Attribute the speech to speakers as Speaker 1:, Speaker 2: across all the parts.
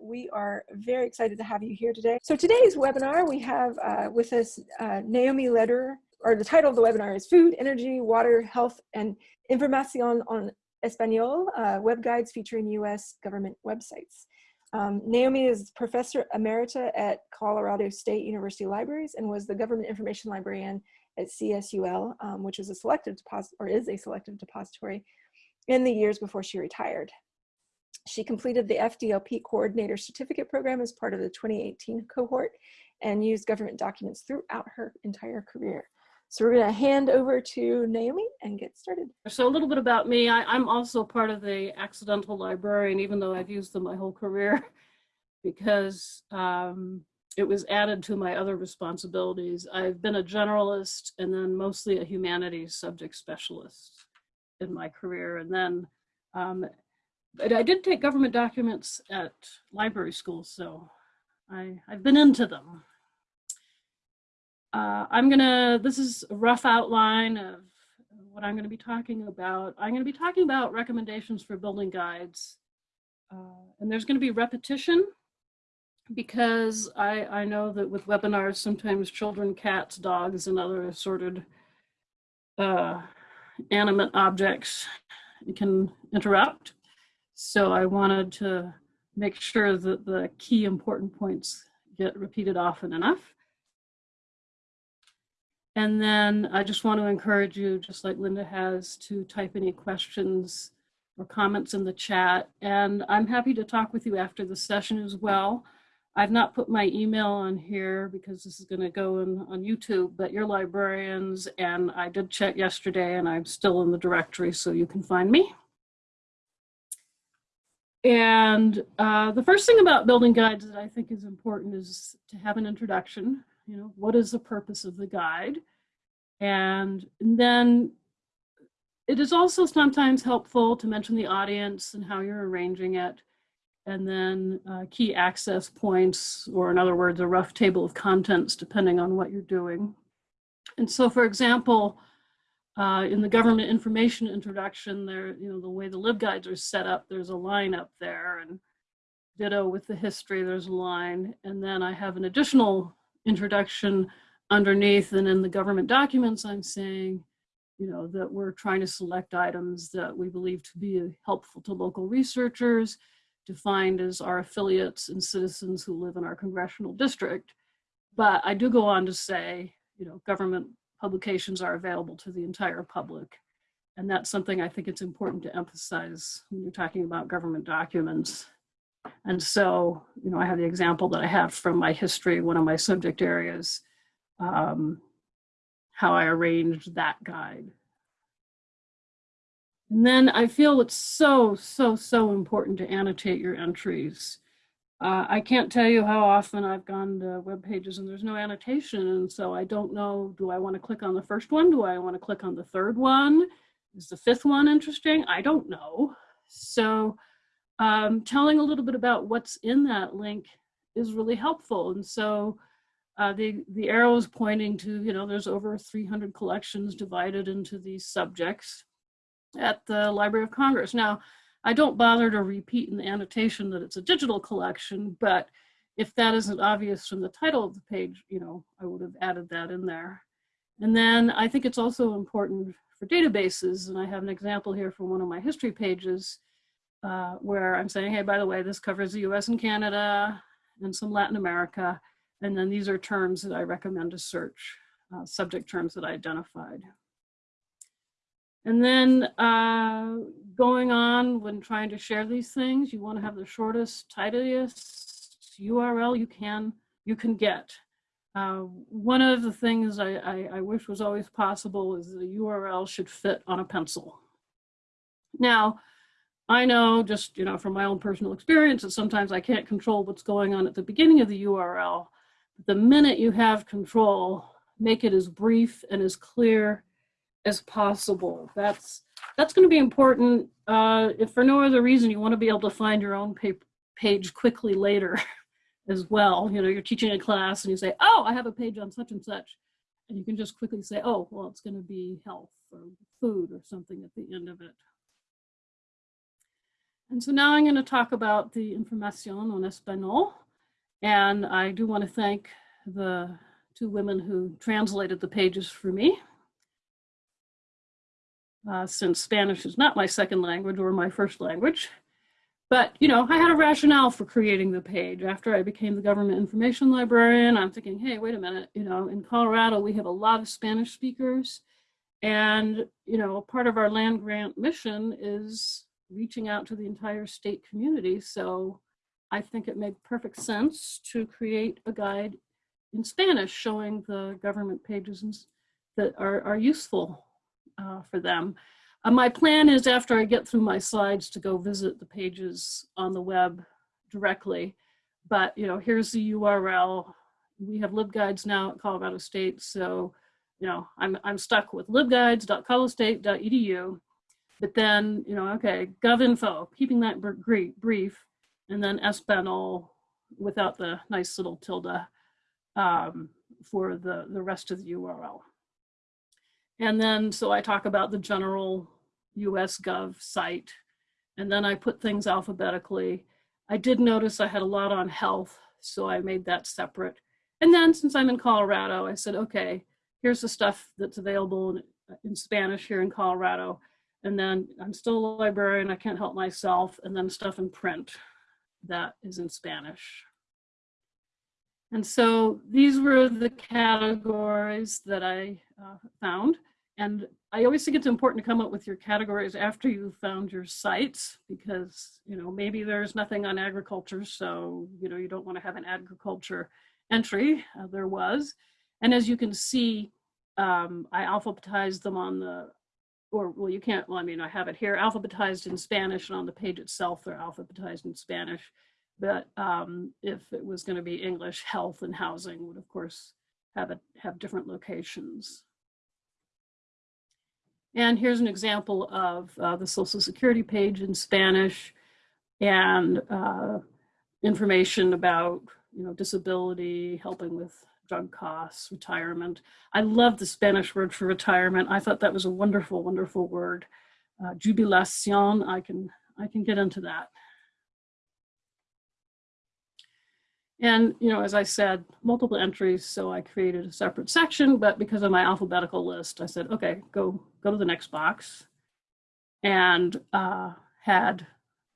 Speaker 1: We are very excited to have you here today. So today's webinar, we have uh, with us uh, Naomi Lederer, or the title of the webinar is Food, Energy, Water, Health, and Información on Español, uh, web guides featuring US government websites. Um, Naomi is professor emerita at Colorado State University Libraries and was the government information librarian at CSUL, um, which is a selective deposit or is a selective depository in the years before she retired. She completed the FDLP coordinator certificate program as part of the 2018 cohort and used government documents throughout her entire career. So we're gonna hand over to Naomi and get started.
Speaker 2: So a little bit about me. I, am also part of the accidental librarian, even though I've used them my whole career, because um, it was added to my other responsibilities. I've been a generalist and then mostly a humanities subject specialist in my career. And then, um, but I did take government documents at library school, so I, I've been into them. Uh, I'm gonna, this is a rough outline of what I'm gonna be talking about. I'm gonna be talking about recommendations for building guides. Uh, and there's gonna be repetition because I, I know that with webinars, sometimes children, cats, dogs, and other assorted uh, animate objects can interrupt. So I wanted to make sure that the key important points get repeated often enough. And then I just want to encourage you, just like Linda has, to type any questions or comments in the chat. And I'm happy to talk with you after the session as well. I've not put my email on here because this is going to go in, on YouTube, but you're librarians and I did check yesterday and I'm still in the directory so you can find me. And uh, the first thing about building guides that I think is important is to have an introduction. You know, what is the purpose of the guide? And, and then it is also sometimes helpful to mention the audience and how you're arranging it and then uh, key access points, or in other words, a rough table of contents, depending on what you're doing. And so, for example, uh, in the government information introduction, there, you know, the way the LibGuides are set up, there's a line up there, and ditto with the history, there's a line. And then I have an additional introduction underneath, and in the government documents, I'm saying, you know, that we're trying to select items that we believe to be helpful to local researchers, defined as our affiliates and citizens who live in our congressional district. But I do go on to say, you know, government publications are available to the entire public. And that's something I think it's important to emphasize when you're talking about government documents. And so, you know, I have the example that I have from my history, one of my subject areas, um, how I arranged that guide. And then I feel it's so, so, so important to annotate your entries. Uh, I can't tell you how often I've gone to web pages and there's no annotation. And so I don't know, do I want to click on the first one? Do I want to click on the third one? Is the fifth one interesting? I don't know. So um, telling a little bit about what's in that link is really helpful. And so uh, the, the arrow is pointing to, you know, there's over 300 collections divided into these subjects at the Library of Congress. Now, I don't bother to repeat in the annotation that it's a digital collection, but if that isn't obvious from the title of the page, you know, I would have added that in there. And then I think it's also important for databases, and I have an example here from one of my history pages uh, where I'm saying, hey, by the way, this covers the US and Canada and some Latin America, and then these are terms that I recommend to search, uh, subject terms that I identified. And then uh, going on when trying to share these things, you want to have the shortest, tightest URL you can you can get. Uh, one of the things I, I, I wish was always possible is the URL should fit on a pencil. Now, I know just, you know, from my own personal experience that sometimes I can't control what's going on at the beginning of the URL. The minute you have control, make it as brief and as clear as possible. That's that's going to be important. Uh, if for no other reason, you want to be able to find your own page quickly later as well. You know, you're teaching a class and you say, oh, I have a page on such and such. And you can just quickly say, oh, well, it's going to be health or food or something at the end of it. And so now I'm going to talk about the information en español. And I do want to thank the two women who translated the pages for me. Uh, since Spanish is not my second language or my first language. But, you know, I had a rationale for creating the page. After I became the government information librarian, I'm thinking, hey, wait a minute, you know, in Colorado, we have a lot of Spanish speakers. And, you know, part of our land grant mission is reaching out to the entire state community. So I think it made perfect sense to create a guide in Spanish showing the government pages that are, are useful uh, for them. Uh, my plan is after I get through my slides to go visit the pages on the web directly. But you know, here's the URL. We have LibGuides now at Colorado State, so you know, I'm I'm stuck with libguides.colostate.edu. But then, you know, okay, GovInfo, keeping that brief, and then Espanol without the nice little tilde um, for the, the rest of the URL. And then, so I talk about the general US Gov site, and then I put things alphabetically. I did notice I had a lot on health, so I made that separate. And then since I'm in Colorado, I said, okay, here's the stuff that's available in, in Spanish here in Colorado. And then I'm still a librarian, I can't help myself, and then stuff in print that is in Spanish. And so these were the categories that I uh, found. And I always think it's important to come up with your categories after you've found your sites because, you know, maybe there's nothing on agriculture. So, you know, you don't want to have an agriculture entry. Uh, there was. And as you can see, um, I alphabetized them on the or well, you can't, well, I mean, I have it here, alphabetized in Spanish and on the page itself, they're alphabetized in Spanish. But um, if it was gonna be English, health and housing would of course have, it, have different locations. And here's an example of uh, the Social Security page in Spanish and uh, information about, you know, disability, helping with drug costs, retirement. I love the Spanish word for retirement. I thought that was a wonderful, wonderful word. Uh, jubilacion, I can, I can get into that. And, you know, as I said, multiple entries, so I created a separate section, but because of my alphabetical list, I said, okay, go, go to the next box and uh, had,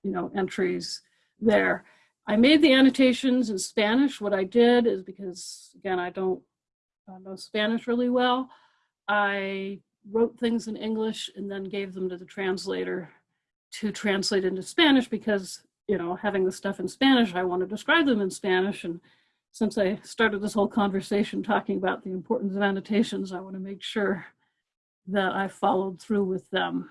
Speaker 2: you know, entries there. I made the annotations in Spanish. What I did is because, again, I don't uh, know Spanish really well, I wrote things in English and then gave them to the translator to translate into Spanish because, you know, having the stuff in Spanish, I want to describe them in Spanish. And since I started this whole conversation talking about the importance of annotations, I want to make sure that I followed through with them.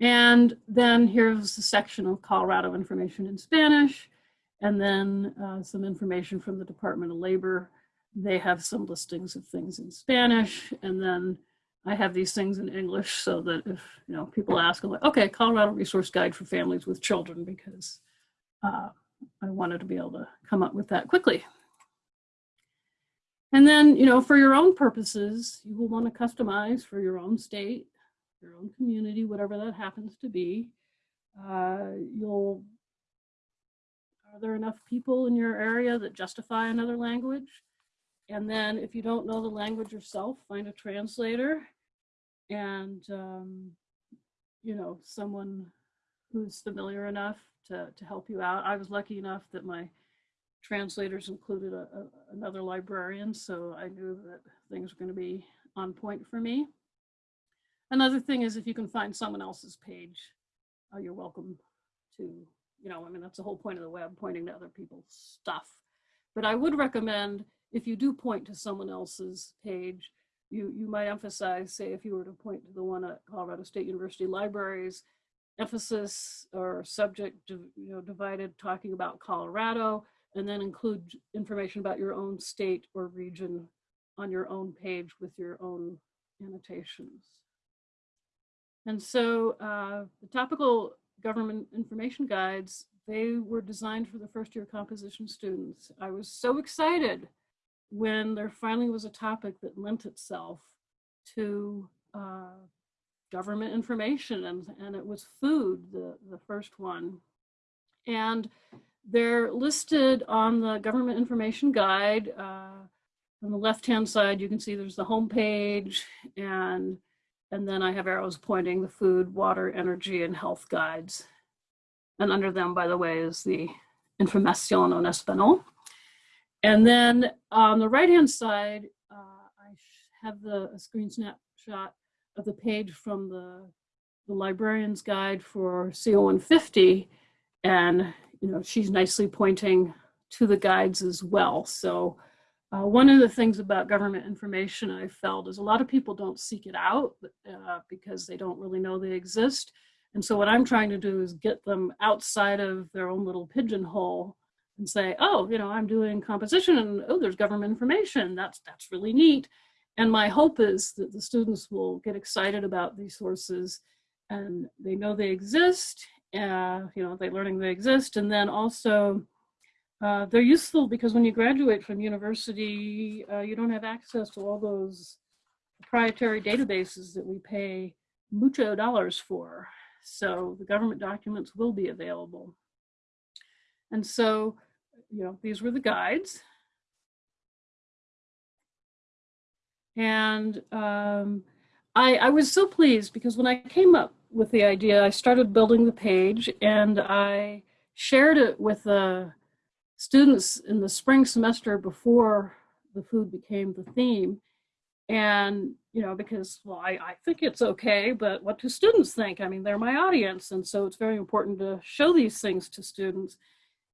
Speaker 2: And then here's the section of Colorado information in Spanish, and then uh, some information from the Department of Labor. They have some listings of things in Spanish, and then I have these things in English so that if you know people ask, I'm like, okay, Colorado Resource Guide for Families with Children, because uh, I wanted to be able to come up with that quickly. And then, you know, for your own purposes, you will want to customize for your own state your own community, whatever that happens to be. Uh, you'll, are there enough people in your area that justify another language? And then if you don't know the language yourself, find a translator and, um, you know, someone who's familiar enough to, to help you out. I was lucky enough that my translators included a, a, another librarian, so I knew that things were going to be on point for me. Another thing is if you can find someone else's page, uh, you're welcome to, you know, I mean, that's the whole point of the web, pointing to other people's stuff. But I would recommend if you do point to someone else's page, you, you might emphasize, say, if you were to point to the one at Colorado State University Libraries, emphasis or subject, you know, divided talking about Colorado, and then include information about your own state or region on your own page with your own annotations. And so uh, the topical government information guides, they were designed for the first year composition students. I was so excited when there finally was a topic that lent itself to uh, government information and, and it was food, the, the first one. And they're listed on the government information guide. Uh, on the left-hand side, you can see there's the home page and, and then I have arrows pointing the food, water, energy, and health guides. And under them, by the way, is the Información en español. And then on the right-hand side, uh, I have the a screen snapshot of the page from the, the librarian's guide for CO150. And, you know, she's nicely pointing to the guides as well. So uh, one of the things about government information I felt is a lot of people don't seek it out uh, because they don't really know they exist. And so what I'm trying to do is get them outside of their own little pigeonhole and say, oh, you know, I'm doing composition and oh, there's government information. That's, that's really neat. And my hope is that the students will get excited about these sources and they know they exist, uh, you know, they're learning they exist. And then also uh, they're useful because when you graduate from university, uh, you don't have access to all those proprietary databases that we pay mucho dollars for. So the government documents will be available. And so, you know, these were the guides. And um, I, I was so pleased because when I came up with the idea, I started building the page and I shared it with the students in the spring semester before the food became the theme. And, you know, because, well, I, I think it's okay, but what do students think? I mean, they're my audience. And so it's very important to show these things to students.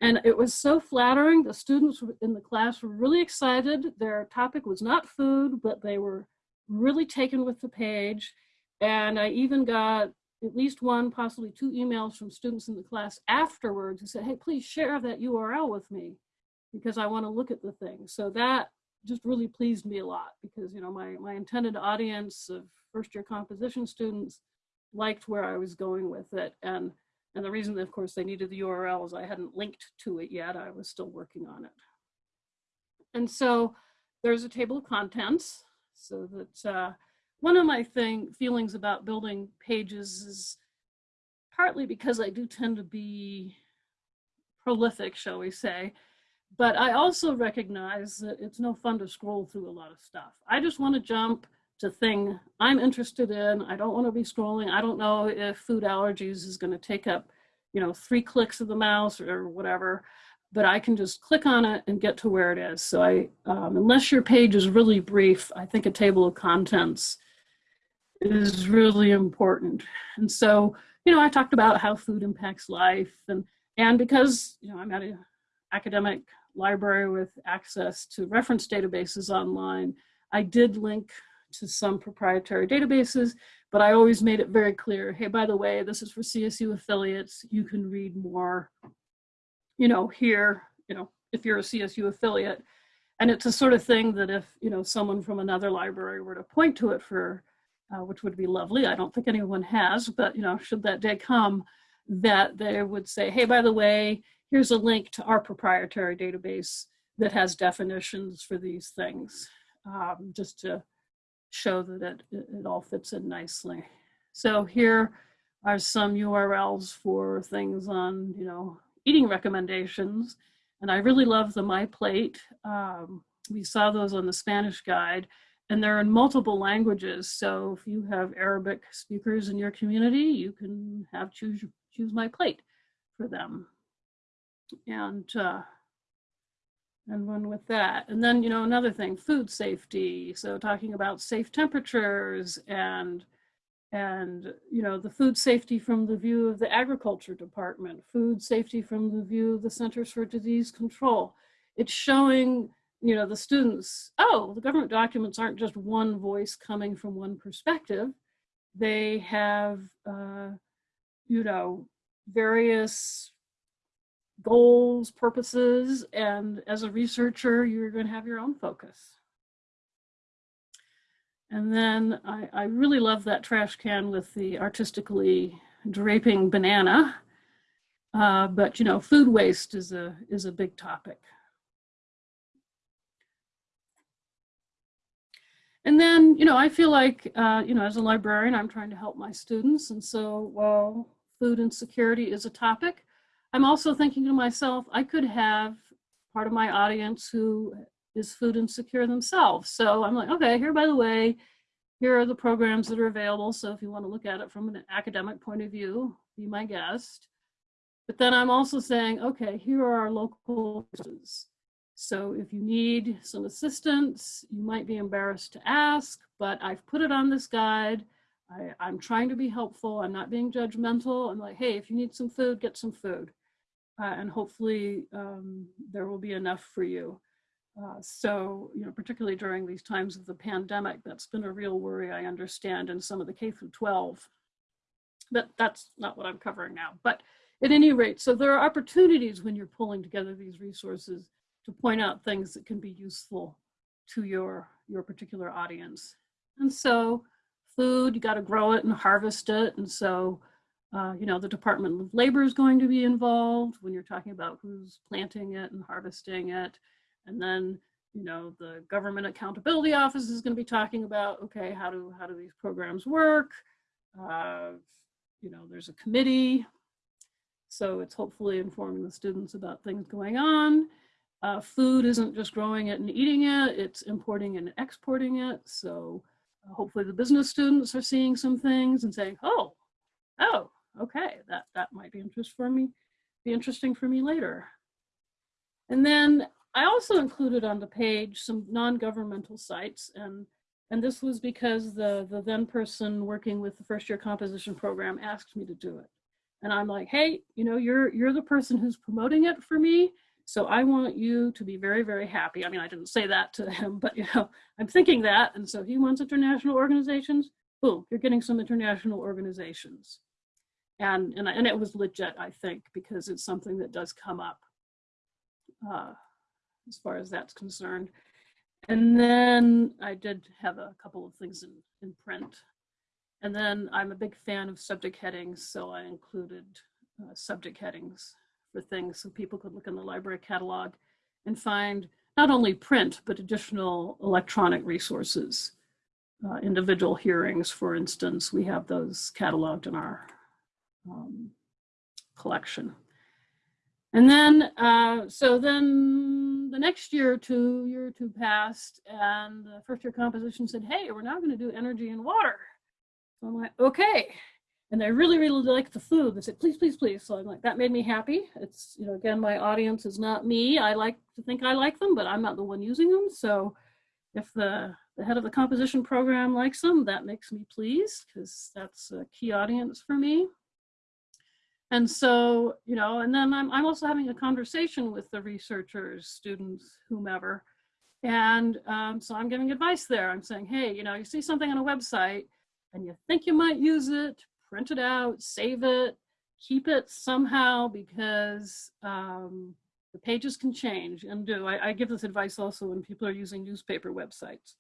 Speaker 2: And it was so flattering. The students in the class were really excited. Their topic was not food, but they were really taken with the page. And I even got at least one, possibly two emails from students in the class afterwards who said, hey, please share that URL with me because I want to look at the thing. So that just really pleased me a lot because, you know, my, my intended audience of first year composition students liked where I was going with it. And and the reason, of course, they needed the URL is I hadn't linked to it yet. I was still working on it. And so there's a table of contents so that uh, one of my thing feelings about building pages is partly because I do tend to be prolific, shall we say, but I also recognize that it's no fun to scroll through a lot of stuff. I just want to jump to thing I'm interested in. I don't want to be scrolling. I don't know if food allergies is going to take up, you know, three clicks of the mouse or whatever, but I can just click on it and get to where it is. So I, um, unless your page is really brief, I think a table of contents is really important. And so, you know, I talked about how food impacts life and, and because, you know, I'm at an academic library with access to reference databases online, I did link to some proprietary databases, but I always made it very clear, hey, by the way, this is for CSU affiliates. You can read more, you know, here, you know, if you're a CSU affiliate. And it's a sort of thing that if, you know, someone from another library were to point to it for, uh, which would be lovely. I don't think anyone has, but, you know, should that day come, that they would say, hey, by the way, here's a link to our proprietary database that has definitions for these things, um, just to show that it, it all fits in nicely. So here are some URLs for things on, you know, eating recommendations. And I really love the My Plate. Um, we saw those on the Spanish guide and they're in multiple languages. So if you have Arabic speakers in your community, you can have choose, choose My Plate for them. And uh, and one with that. And then, you know, another thing, food safety. So talking about safe temperatures and, and, you know, the food safety from the view of the agriculture department, food safety from the view of the Centers for Disease Control. It's showing, you know, the students, oh, the government documents aren't just one voice coming from one perspective. They have, uh, you know, various goals, purposes, and as a researcher, you're going to have your own focus. And then I, I really love that trash can with the artistically draping banana. Uh, but you know, food waste is a is a big topic. And then, you know, I feel like, uh, you know, as a librarian, I'm trying to help my students. And so while food insecurity is a topic, I'm also thinking to myself, I could have part of my audience who is food insecure themselves. So I'm like, okay, here, by the way, here are the programs that are available. So if you want to look at it from an academic point of view, be my guest. But then I'm also saying, okay, here are our local resources. So if you need some assistance, you might be embarrassed to ask, but I've put it on this guide. I, I'm trying to be helpful. I'm not being judgmental. I'm like, hey, if you need some food, get some food. Uh, and hopefully um, there will be enough for you. Uh, so, you know, particularly during these times of the pandemic, that's been a real worry, I understand, in some of the K through 12. But that's not what I'm covering now. But at any rate, so there are opportunities when you're pulling together these resources to point out things that can be useful to your, your particular audience. And so food, you got to grow it and harvest it. And so, uh, you know, the Department of Labor is going to be involved when you're talking about who's planting it and harvesting it. And then, you know, the Government Accountability Office is going to be talking about, okay, how do, how do these programs work? Uh, you know, there's a committee. So it's hopefully informing the students about things going on. Uh, food isn't just growing it and eating it, it's importing and exporting it. So uh, hopefully the business students are seeing some things and saying, oh, oh, okay, that, that might be interest for me, be interesting for me later. And then I also included on the page some non-governmental sites and and this was because the, the then person working with the first year composition program asked me to do it. And I'm like, hey, you know, you're, you're the person who's promoting it for me. So I want you to be very, very happy. I mean, I didn't say that to him, but you know, I'm thinking that. And so he wants international organizations. Boom, you're getting some international organizations. And, and, and it was legit, I think, because it's something that does come up uh, as far as that's concerned. And then I did have a couple of things in, in print. And then I'm a big fan of subject headings, so I included uh, subject headings for things so people could look in the library catalog and find not only print, but additional electronic resources. Uh, individual hearings, for instance, we have those cataloged in our um, collection. And then, uh, so then the next year two, year or two passed, and the first year composition said, hey, we're now going to do energy and water. So I'm like, okay, and I really, really liked the food. They said, please, please, please. So I'm like, that made me happy. It's, you know, again, my audience is not me. I like to think I like them, but I'm not the one using them. So if the, the head of the composition program likes them, that makes me pleased because that's a key audience for me. And so, you know, and then I'm, I'm also having a conversation with the researchers, students, whomever. And um, so I'm giving advice there. I'm saying, hey, you know, you see something on a website and you think you might use it, print it out, save it, keep it somehow because um, the pages can change and do. I, I, give this advice also when people are using newspaper websites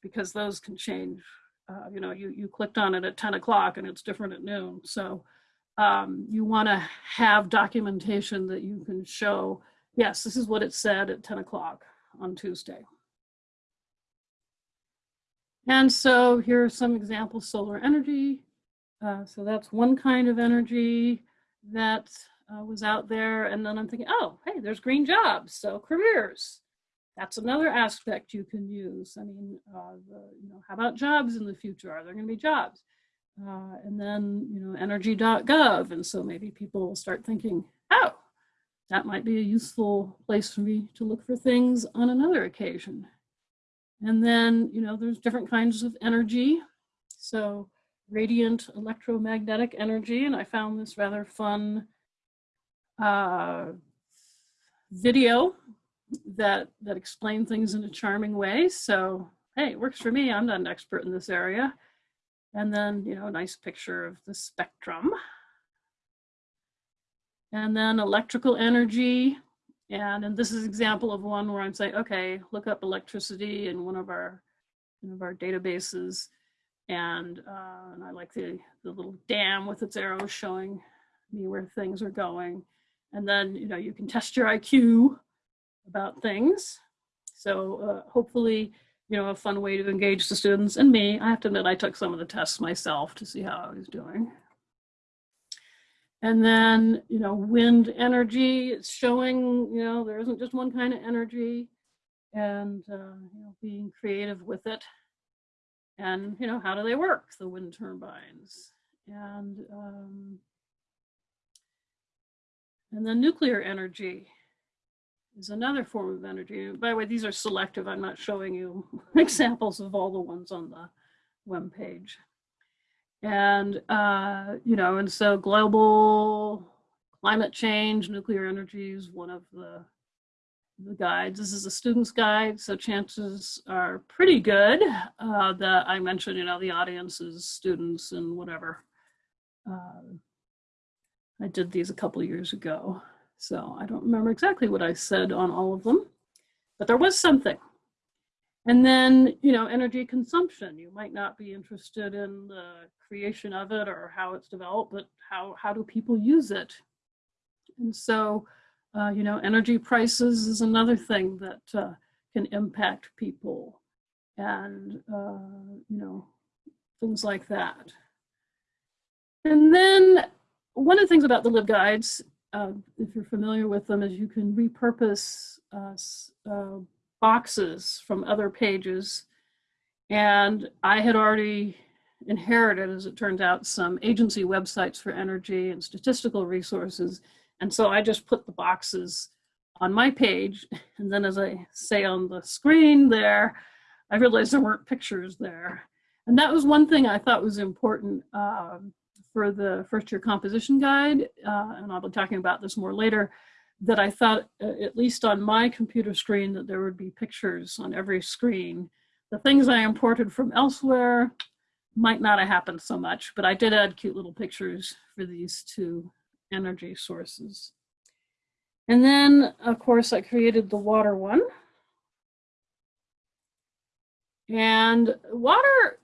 Speaker 2: because those can change. Uh, you know, you, you clicked on it at 10 o'clock and it's different at noon. So um, you want to have documentation that you can show, yes, this is what it said at 10 o'clock on Tuesday. And so here are some examples, solar energy, uh, so that's one kind of energy that uh, was out there. And then I'm thinking, oh, hey, there's green jobs, so careers. That's another aspect you can use. I mean, uh, the, you know, how about jobs in the future? Are there going to be jobs? Uh, and then, you know, energy.gov. And so maybe people will start thinking, oh, that might be a useful place for me to look for things on another occasion. And then, you know, there's different kinds of energy. So radiant electromagnetic energy. And I found this rather fun uh, video that, that explained things in a charming way. So, hey, it works for me. I'm not an expert in this area. And then, you know, a nice picture of the spectrum. And then electrical energy. And, and this is example of one where I'm saying, okay, look up electricity in one of our, one of our databases and, uh, and I like the, the little dam with its arrows showing me where things are going. And then, you know, you can test your IQ about things. So uh, hopefully you know, a fun way to engage the students and me. I have to admit, I took some of the tests myself to see how I was doing. And then, you know, wind energy, it's showing, you know, there isn't just one kind of energy and, uh, you know, being creative with it. And, you know, how do they work, the wind turbines? And, um, and then nuclear energy is another form of energy. By the way, these are selective. I'm not showing you examples of all the ones on the web page. And, uh, you know, and so global climate change, nuclear energy is one of the, the guides. This is a student's guide, so chances are pretty good uh, that I mentioned, you know, the audience is students and whatever. Uh, I did these a couple years ago, so I don't remember exactly what I said on all of them, but there was something. And then, you know, energy consumption. You might not be interested in the creation of it or how it's developed, but how, how do people use it? And so, uh, you know, energy prices is another thing that uh, can impact people and, uh, you know, things like that. And then one of the things about the LibGuides, uh, if you're familiar with them, is you can repurpose uh, boxes from other pages. And I had already inherited, as it turns out, some agency websites for energy and statistical resources. And so I just put the boxes on my page. And then as I say on the screen there, I realized there weren't pictures there. And that was one thing I thought was important um, for the first year composition guide. Uh, and I'll be talking about this more later that I thought, uh, at least on my computer screen, that there would be pictures on every screen. The things I imported from elsewhere might not have happened so much, but I did add cute little pictures for these two energy sources. And then, of course, I created the water one. And water,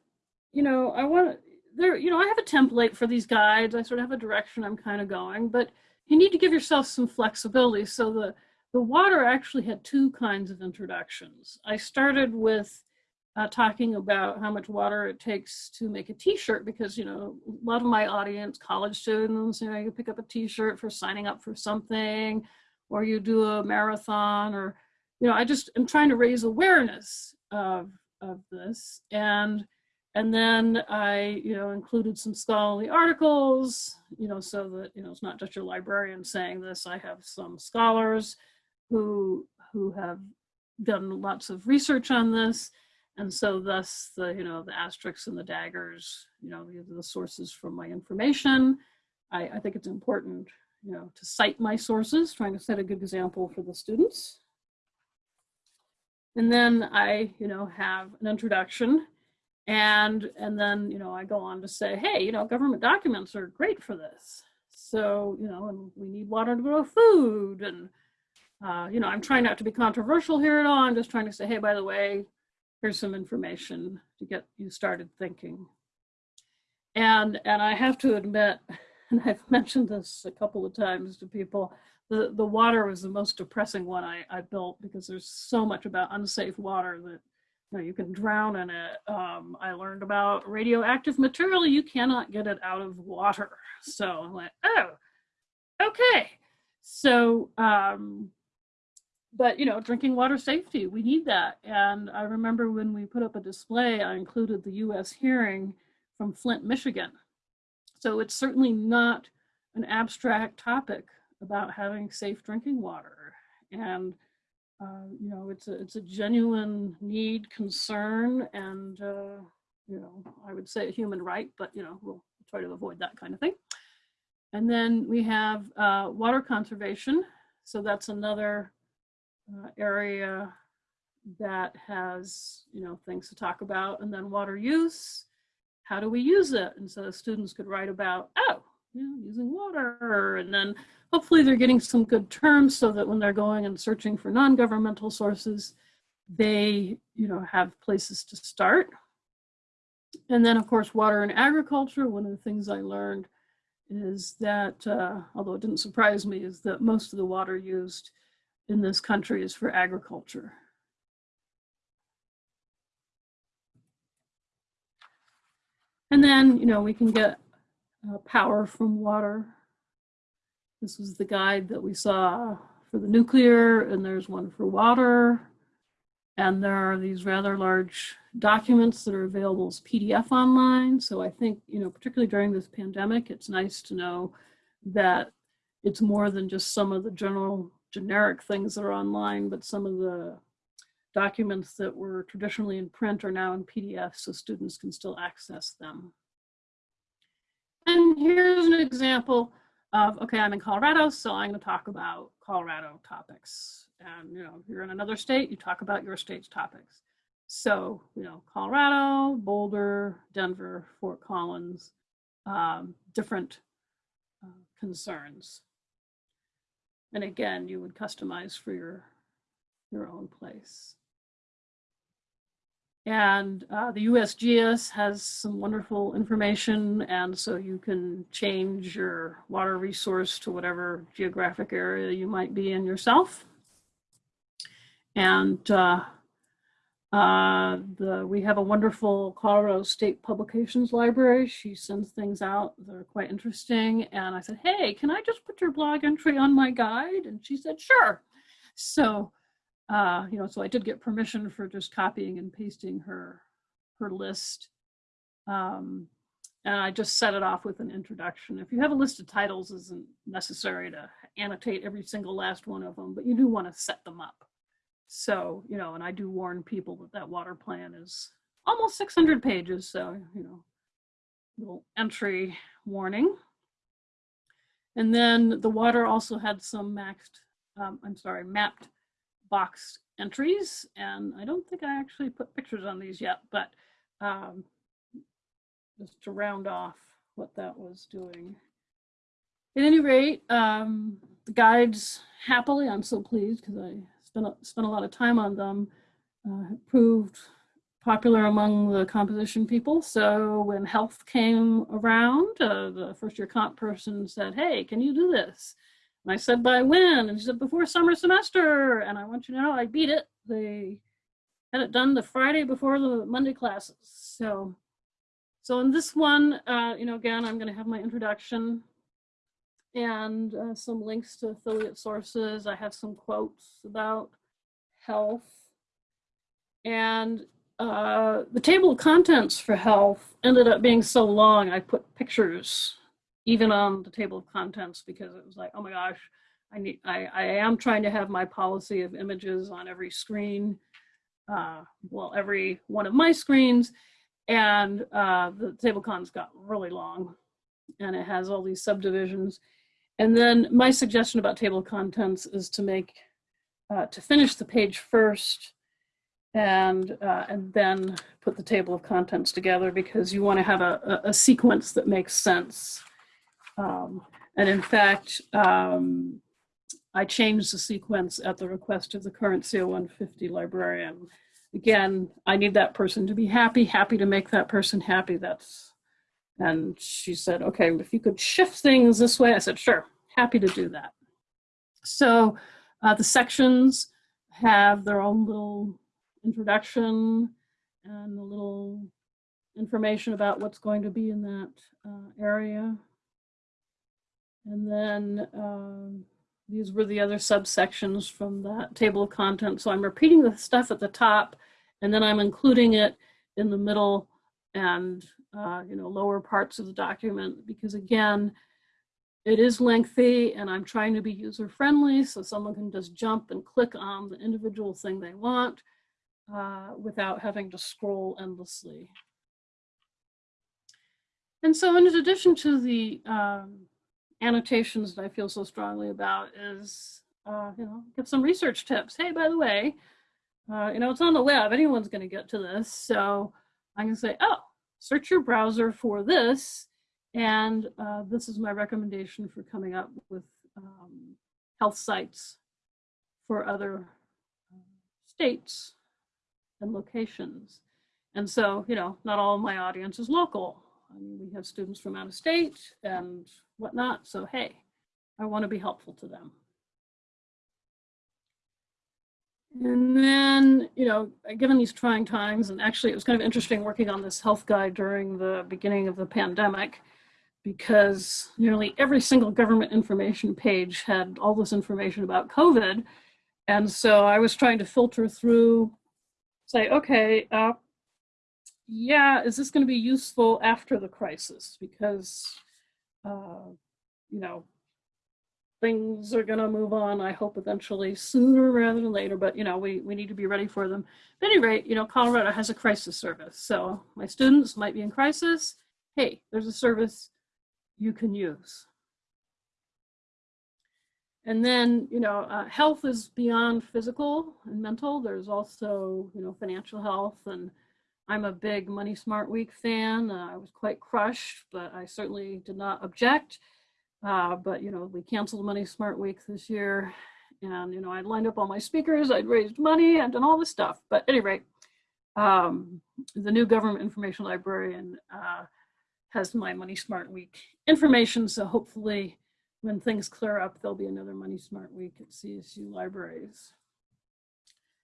Speaker 2: you know, I want there, you know, I have a template for these guides. I sort of have a direction I'm kind of going, but you need to give yourself some flexibility. So the, the water actually had two kinds of introductions. I started with uh, talking about how much water it takes to make a t-shirt because, you know, a lot of my audience, college students, you know, you pick up a t-shirt for signing up for something or you do a marathon or, you know, I just am trying to raise awareness of, of this. And and then I, you know, included some scholarly articles, you know, so that, you know, it's not just your librarian saying this. I have some scholars who, who have done lots of research on this. And so thus the, you know, the asterisks and the daggers, you know, these are the sources from my information. I, I think it's important, you know, to cite my sources, trying to set a good example for the students. And then I, you know, have an introduction and, and then, you know, I go on to say, hey, you know, government documents are great for this. So, you know, and we need water to grow food. And, uh, you know, I'm trying not to be controversial here at all. I'm just trying to say, hey, by the way, here's some information to get you started thinking. And, and I have to admit, and I've mentioned this a couple of times to people, the, the water was the most depressing one I, I built because there's so much about unsafe water that you, know, you can drown in it. Um, I learned about radioactive material. You cannot get it out of water. So I'm like, oh, okay. So, um, but you know, drinking water safety, we need that. And I remember when we put up a display, I included the US hearing from Flint, Michigan. So it's certainly not an abstract topic about having safe drinking water. And uh, you know, it's a, it's a genuine need, concern, and, uh, you know, I would say a human right, but, you know, we'll try to avoid that kind of thing. And then we have uh, water conservation. So that's another uh, area that has, you know, things to talk about. And then water use, how do we use it? And so students could write about, oh, you know, using water. And then Hopefully they're getting some good terms so that when they're going and searching for non-governmental sources, they you know have places to start. And then of course, water and agriculture, one of the things I learned is that, uh, although it didn't surprise me, is that most of the water used in this country is for agriculture. And then, you know, we can get uh, power from water this was the guide that we saw for the nuclear, and there's one for water. And there are these rather large documents that are available as PDF online. So I think, you know, particularly during this pandemic, it's nice to know that it's more than just some of the general generic things that are online, but some of the documents that were traditionally in print are now in PDF so students can still access them. And here's an example of, okay, I'm in Colorado, so I'm gonna talk about Colorado topics. And, you know, if you're in another state, you talk about your state's topics. So, you know, Colorado, Boulder, Denver, Fort Collins, um, different uh, concerns. And again, you would customize for your, your own place. And uh, the USGS has some wonderful information, and so you can change your water resource to whatever geographic area you might be in yourself. And uh, uh, the, we have a wonderful Colorado State Publications Library. She sends things out that are quite interesting. And I said, hey, can I just put your blog entry on my guide? And she said, sure. So uh, you know, so I did get permission for just copying and pasting her her list. Um, and I just set it off with an introduction. If you have a list of titles, isn't necessary to annotate every single last one of them, but you do want to set them up. So, you know, and I do warn people that that water plan is almost 600 pages. So, you know, little entry warning. And then the water also had some maxed, um, I'm sorry, mapped box entries. And I don't think I actually put pictures on these yet, but um, just to round off what that was doing. At any rate, um, the guides happily, I'm so pleased because I spent a, spent a lot of time on them, uh, proved popular among the composition people. So when health came around, uh, the first year comp person said, hey, can you do this? And I said, by when? And she said, before summer semester. And I want you to know I beat it. They had it done the Friday before the Monday classes. So, so in this one, uh, you know, again, I'm going to have my introduction and uh, some links to affiliate sources. I have some quotes about health. And uh, the table of contents for health ended up being so long, I put pictures even on the table of contents because it was like, oh my gosh, I need, I, I am trying to have my policy of images on every screen, uh, well, every one of my screens. And uh, the table cons got really long and it has all these subdivisions. And then my suggestion about table of contents is to make, uh, to finish the page first and uh, and then put the table of contents together because you want to have a, a sequence that makes sense. Um, and in fact, um, I changed the sequence at the request of the current CO150 librarian. Again, I need that person to be happy, happy to make that person happy. That's, and she said, okay, if you could shift things this way, I said, sure, happy to do that. So uh, the sections have their own little introduction and a little information about what's going to be in that uh, area. And then um, these were the other subsections from that table of contents. So I'm repeating the stuff at the top and then I'm including it in the middle and uh, you know lower parts of the document because again, it is lengthy and I'm trying to be user friendly so someone can just jump and click on the individual thing they want uh, without having to scroll endlessly. And so in addition to the um, annotations that I feel so strongly about is, uh, you know, give some research tips. Hey, by the way, uh, you know, it's on the web. Anyone's going to get to this. So I can say, oh, search your browser for this. And uh, this is my recommendation for coming up with um, health sites for other uh, states and locations. And so, you know, not all of my audience is local. I mean, we have students from out of state and whatnot. So, hey, I want to be helpful to them. And then, you know, given these trying times, and actually it was kind of interesting working on this health guide during the beginning of the pandemic, because nearly every single government information page had all this information about COVID. And so I was trying to filter through, say, okay, uh, yeah, is this going to be useful after the crisis? Because, uh, you know, things are going to move on, I hope eventually sooner rather than later, but you know, we, we need to be ready for them. At any rate, you know, Colorado has a crisis service. So my students might be in crisis. Hey, there's a service you can use. And then, you know, uh, health is beyond physical and mental. There's also, you know, financial health. And I'm a big Money Smart Week fan. Uh, I was quite crushed, but I certainly did not object. Uh, but, you know, we canceled Money Smart Week this year. And, you know, I'd lined up all my speakers, I'd raised money, I'd done all this stuff. But at any rate, um, the new government information librarian uh, has my Money Smart Week information. So hopefully when things clear up, there'll be another Money Smart Week at CSU libraries.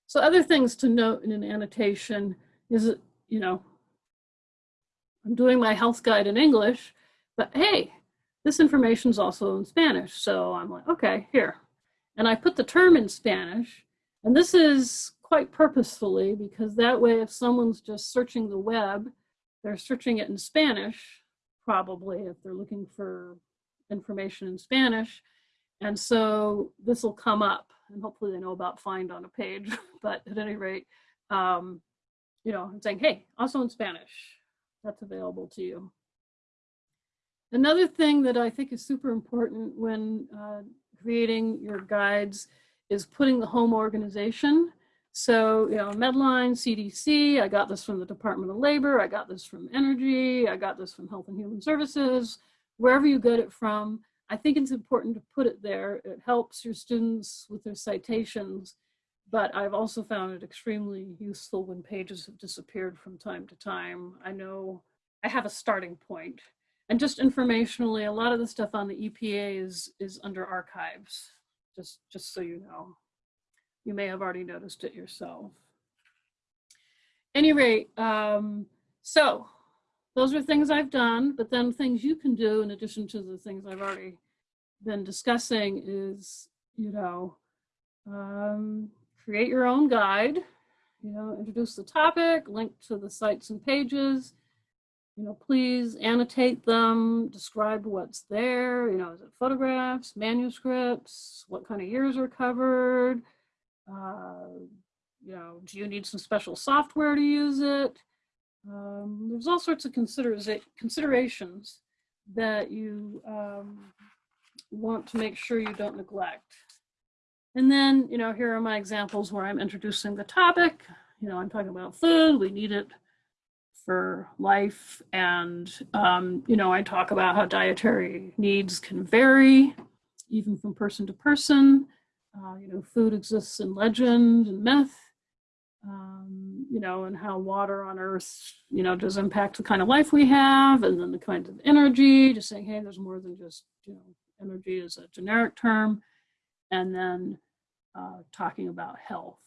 Speaker 2: So other things to note in an annotation is, you know, I'm doing my health guide in English, but hey, this information is also in Spanish. So I'm like, okay, here. And I put the term in Spanish. And this is quite purposefully because that way if someone's just searching the web, they're searching it in Spanish, probably if they're looking for information in Spanish. And so this will come up and hopefully they know about find on a page. but at any rate, um, you know, I'm saying, hey, also in Spanish, that's available to you. Another thing that I think is super important when uh, creating your guides is putting the home organization. So, you know, Medline, CDC, I got this from the Department of Labor, I got this from Energy, I got this from Health and Human Services, wherever you get it from. I think it's important to put it there. It helps your students with their citations, but I've also found it extremely useful when pages have disappeared from time to time. I know I have a starting point. and just informationally, a lot of the stuff on the EPA is, is under archives, just, just so you know. You may have already noticed it yourself. Any rate, um, so those are things I've done, but then things you can do in addition to the things I've already been discussing is, you know, um, create your own guide, you know, introduce the topic, link to the sites and pages, you know, please annotate them, describe what's there, you know, is it photographs, manuscripts, what kind of years are covered, uh, you know, do you need some special software to use it? Um, there's all sorts of considerations that you um, want to make sure you don't neglect. And then, you know, here are my examples where I'm introducing the topic. You know, I'm talking about food, we need it for life. And, um, you know, I talk about how dietary needs can vary even from person to person. Uh, you know, food exists in legend and myth, um, you know, and how water on earth, you know, does impact the kind of life we have and then the kind of energy, just saying, hey, there's more than just, you know, energy is a generic term. And then uh, talking about health.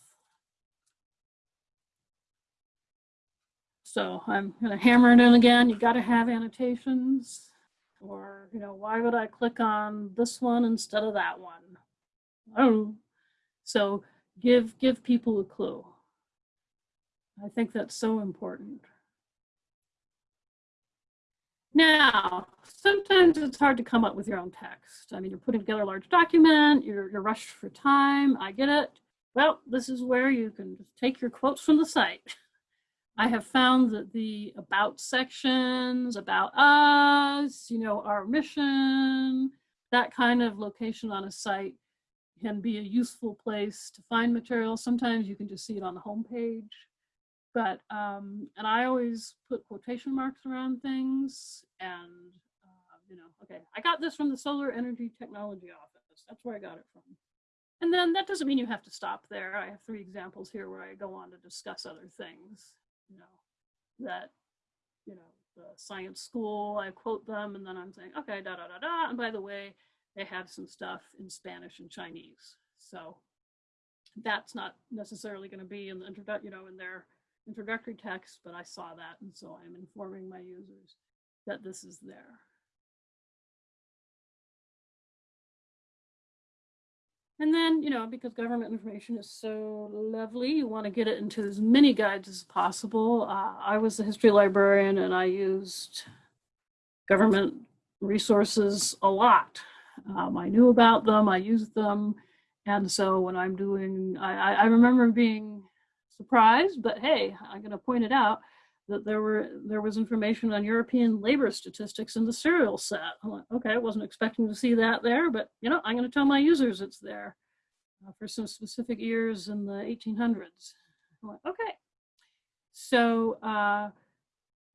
Speaker 2: So I'm going to hammer it in again. You got to have annotations or, you know, why would I click on this one instead of that one? So give, give people a clue. I think that's so important. Now, sometimes it's hard to come up with your own text. I mean, you're putting together a large document, you're, you're rushed for time, I get it. Well, this is where you can just take your quotes from the site. I have found that the about sections, about us, you know, our mission, that kind of location on a site can be a useful place to find material. Sometimes you can just see it on the homepage. But, um, and I always put quotation marks around things and, uh, you know, okay, I got this from the Solar Energy Technology Office. That's where I got it from. And then that doesn't mean you have to stop there. I have three examples here where I go on to discuss other things you know, that, you know, the science school, I quote them and then I'm saying, okay, da, da, da, da. And by the way, they have some stuff in Spanish and Chinese. So that's not necessarily going to be in the introduct, you know, in their introductory text, but I saw that, and so I'm informing my users that this is there. And then, you know, because government information is so lovely, you want to get it into as many guides as possible. Uh, I was a history librarian and I used government resources a lot. Um, I knew about them, I used them. And so when I'm doing, I, I remember being surprised, but hey, I'm going to point it out that there were there was information on European labor statistics in the serial set. I'm like, okay, I wasn't expecting to see that there, but you know, I'm going to tell my users it's there uh, for some specific years in the 1800s. I'm like, okay. So uh,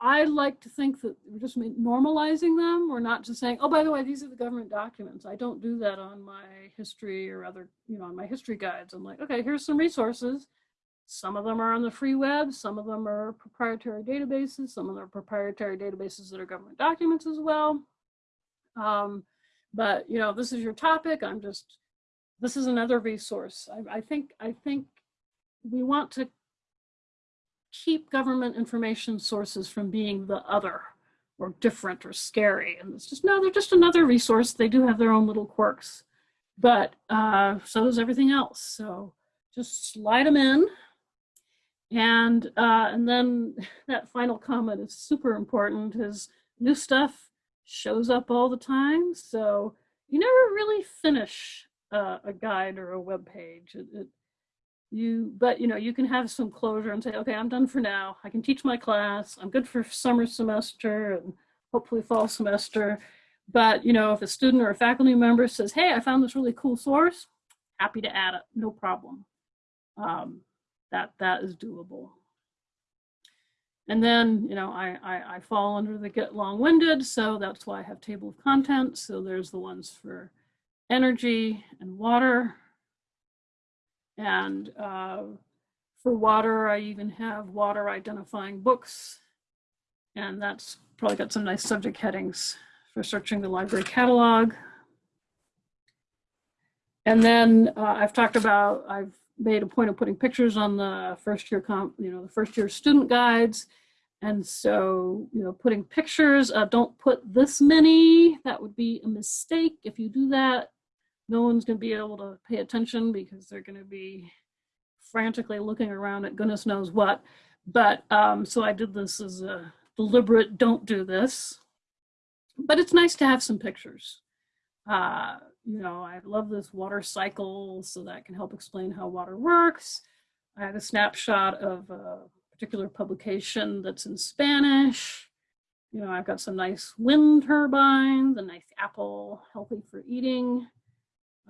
Speaker 2: I like to think that we're just normalizing them. We're not just saying, oh, by the way, these are the government documents. I don't do that on my history or other, you know, on my history guides. I'm like, okay, here's some resources some of them are on the free web, some of them are proprietary databases, some of them are proprietary databases that are government documents as well. Um, but you know, this is your topic. I'm just, this is another resource. I, I think, I think we want to keep government information sources from being the other or different or scary. And it's just, no, they're just another resource. They do have their own little quirks, but uh, so does everything else. So just slide them in and, uh, and then that final comment is super important is new stuff shows up all the time. So you never really finish uh, a guide or a web page. It, it, you, but you know, you can have some closure and say, okay, I'm done for now. I can teach my class. I'm good for summer semester and hopefully fall semester. But you know, if a student or a faculty member says, hey, I found this really cool source, happy to add it, no problem. Um, that that is doable. And then, you know, I, I, I fall under the get long-winded, so that's why I have table of contents. So there's the ones for energy and water. And uh, for water, I even have water identifying books. And that's probably got some nice subject headings for searching the library catalog. And then uh, I've talked about, I've made a point of putting pictures on the first year comp, you know, the first year student guides. And so, you know, putting pictures, uh, don't put this many, that would be a mistake. If you do that, no one's gonna be able to pay attention because they're gonna be frantically looking around at goodness knows what. But um, so I did this as a deliberate don't do this. But it's nice to have some pictures. Uh, you know, I love this water cycle, so that can help explain how water works. I have a snapshot of a particular publication that's in Spanish. You know, I've got some nice wind turbines, a nice apple, healthy for eating.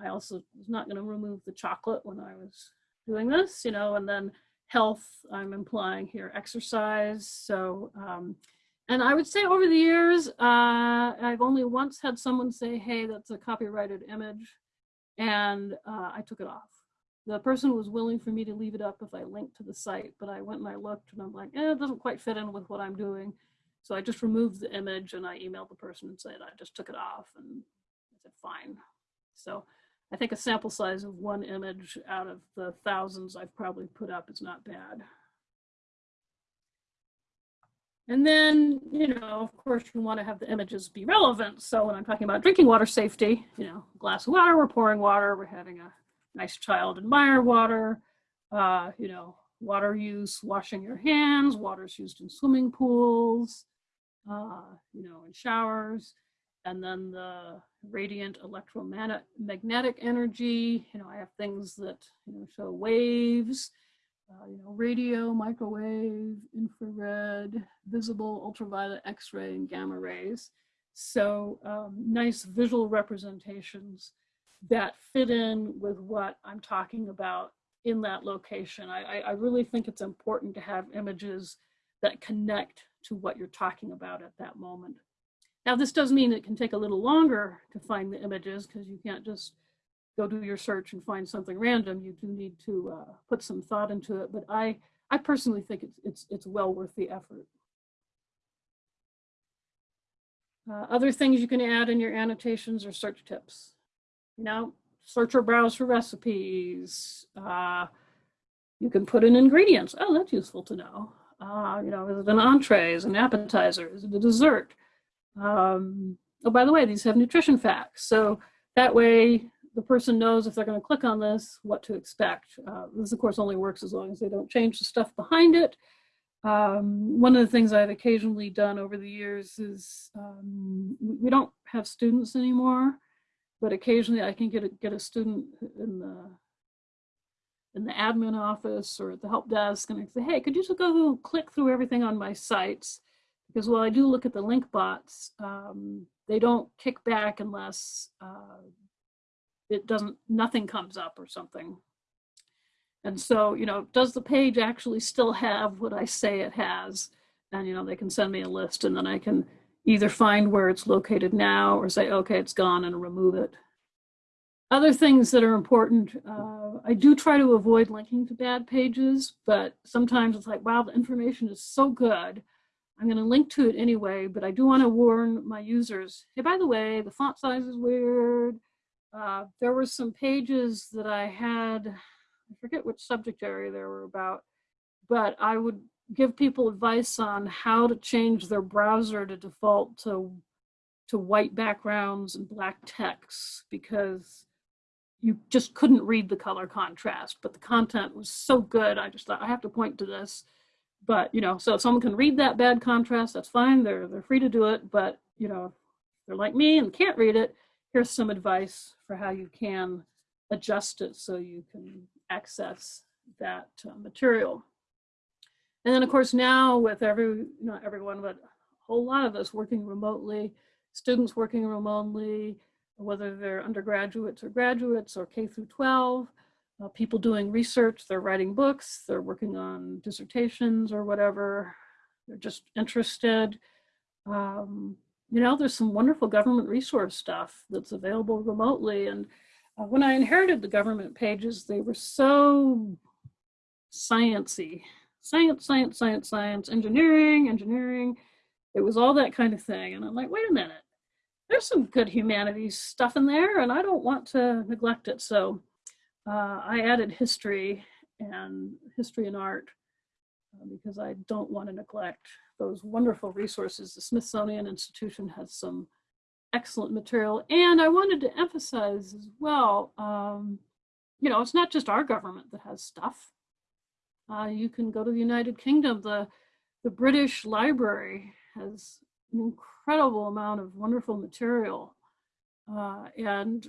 Speaker 2: I also was not going to remove the chocolate when I was doing this, you know, and then health, I'm implying here exercise. So um, and I would say over the years, uh, I've only once had someone say, hey, that's a copyrighted image. And uh, I took it off. The person was willing for me to leave it up if I linked to the site, but I went and I looked and I'm like, eh, it doesn't quite fit in with what I'm doing. So I just removed the image and I emailed the person and said, I just took it off and I said, fine. So I think a sample size of one image out of the thousands I've probably put up is not bad. And then, you know, of course, you want to have the images be relevant. So when I'm talking about drinking water safety, you know, glass of water, we're pouring water, we're having a nice child admire water, uh, you know, water use, washing your hands, water's used in swimming pools, uh, you know, in showers, and then the radiant electromagnetic energy, you know, I have things that, you know, show waves, uh, you know, radio, microwave, infrared, visible, ultraviolet, X-ray, and gamma rays. So um, nice visual representations that fit in with what I'm talking about in that location. I, I really think it's important to have images that connect to what you're talking about at that moment. Now, this does mean it can take a little longer to find the images because you can't just go do your search and find something random, you do need to uh, put some thought into it. But I, I personally think it's, it's, it's well worth the effort. Uh, other things you can add in your annotations or search tips. You know, search or browse for recipes. Uh, you can put in ingredients. Oh, that's useful to know. Uh, you know, is it an entree? Is it an appetizer? Is it a dessert? Um, oh, by the way, these have nutrition facts. So that way the person knows if they're going to click on this, what to expect. Uh, this, of course, only works as long as they don't change the stuff behind it. Um, one of the things I've occasionally done over the years is um, we don't have students anymore, but occasionally I can get a, get a student in the in the admin office or at the help desk and I say, hey, could you just go click through everything on my sites? Because while I do look at the link bots, um, they don't kick back unless uh, it doesn't, nothing comes up or something. And so, you know, does the page actually still have what I say it has? And, you know, they can send me a list and then I can either find where it's located now or say, okay, it's gone and remove it. Other things that are important, uh, I do try to avoid linking to bad pages, but sometimes it's like, wow, the information is so good. I'm going to link to it anyway, but I do want to warn my users, hey, by the way, the font size is weird. Uh, there were some pages that I had, I forget which subject area they were about, but I would give people advice on how to change their browser to default to, to white backgrounds and black text because you just couldn't read the color contrast, but the content was so good. I just thought I have to point to this. But, you know, so if someone can read that bad contrast, that's fine. They're, they're free to do it. But, you know, they're like me and can't read it, here's some advice for how you can adjust it so you can access that uh, material. And then of course now with every, not everyone, but a whole lot of us working remotely, students working remotely, whether they're undergraduates or graduates or K through 12, uh, people doing research, they're writing books, they're working on dissertations or whatever, they're just interested. Um, you know, there's some wonderful government resource stuff that's available remotely. And uh, when I inherited the government pages, they were so sciencey. Science, science, science, science, engineering, engineering. It was all that kind of thing. And I'm like, wait a minute, there's some good humanities stuff in there and I don't want to neglect it. So uh, I added history and history and art because I don't want to neglect those wonderful resources. The Smithsonian Institution has some excellent material. And I wanted to emphasize as well, um, you know, it's not just our government that has stuff. Uh, you can go to the United Kingdom. The, the British Library has an incredible amount of wonderful material. Uh, and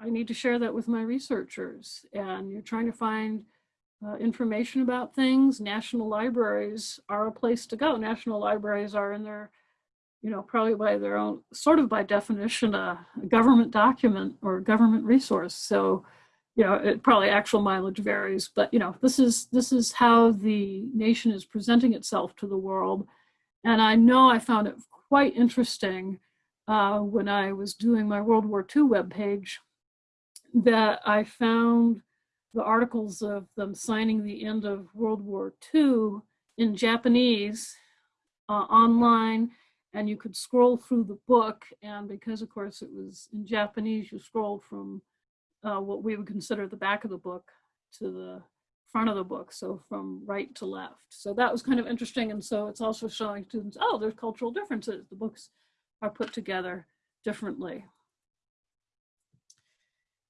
Speaker 2: I need to share that with my researchers. And you're trying to find uh, information about things, national libraries are a place to go. National libraries are in their, you know, probably by their own, sort of by definition, a, a government document or government resource. So, you know, it probably actual mileage varies, but you know, this is this is how the nation is presenting itself to the world. And I know I found it quite interesting uh, when I was doing my World War II webpage that I found the articles of them signing the end of World War II in Japanese uh, online and you could scroll through the book. And because of course it was in Japanese you scrolled from uh, what we would consider the back of the book to the front of the book so from right to left. So that was kind of interesting and so it's also showing students oh there's cultural differences. The books are put together differently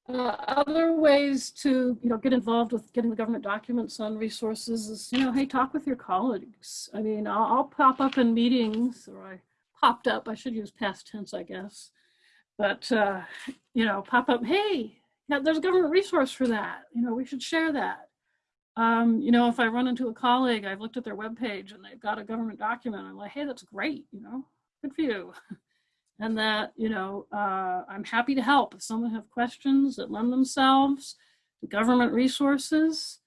Speaker 2: uh, other ways to, you know, get involved with getting the government documents on resources is, you know, hey, talk with your colleagues. I mean, I'll, I'll pop up in meetings, or I popped up. I should use past tense, I guess. But uh, you know, pop up. Hey, yeah, there's a government resource for that. You know, we should share that. Um, you know, if I run into a colleague, I've looked at their webpage and they've got a government document. I'm like, hey, that's great. You know, good for you. and that, you know, uh, I'm happy to help if someone have questions that lend themselves to government resources.